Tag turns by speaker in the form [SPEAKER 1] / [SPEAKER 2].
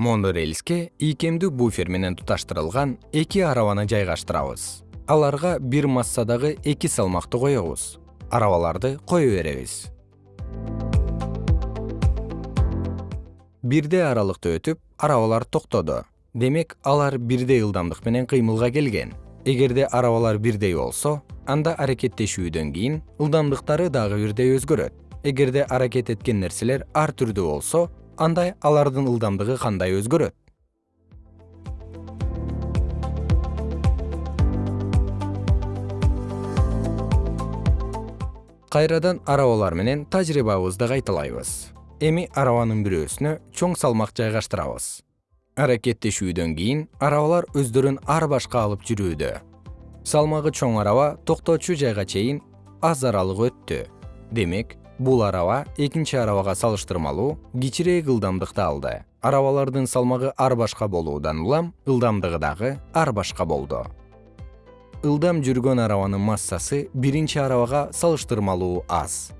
[SPEAKER 1] монорельске ийкемдүү буфер менен туташтырылган эки арабаны жайгаштырабыз. Аларга бир массадагы эки салмакты коебуз. Арабаларды кое беребиз. Бирдей аралыкты өтүп арабалар токтоду. Демек алар бирдей ылдамдык менен кыймылга келген. Эгерде арабалар бирдей болсо анда аракеттешүүдөн кийин ылдамдыктары дагы бирдей өзгөрөт. Эгерде аракет эткен нерселер ар түрдүү болсо анда алардын ылдамдыгы кандай өзгөрөт? Кайрадан арабалар менен тажрыйбабызды кайталайбыз. Эми арабанын бирөөсүнө чоң салмак жайгаштырабыз. Аракеттешүүдөн кийин арабалар өздөрүн ар башка алып жүрүүдө. Салмагы чоң араба токтоочу жайга чейин аз аралык өттү. Демек бул араба экинчи арабага салыштырмалуу кичирээк ылдамдыкты алды. Арабалардын салмагы ар башка болуудан улам ылдамдыгы дагы ар башка болду. Ылдам жүргөн арабанын массасы биринчи арабага салыштырмалуу аз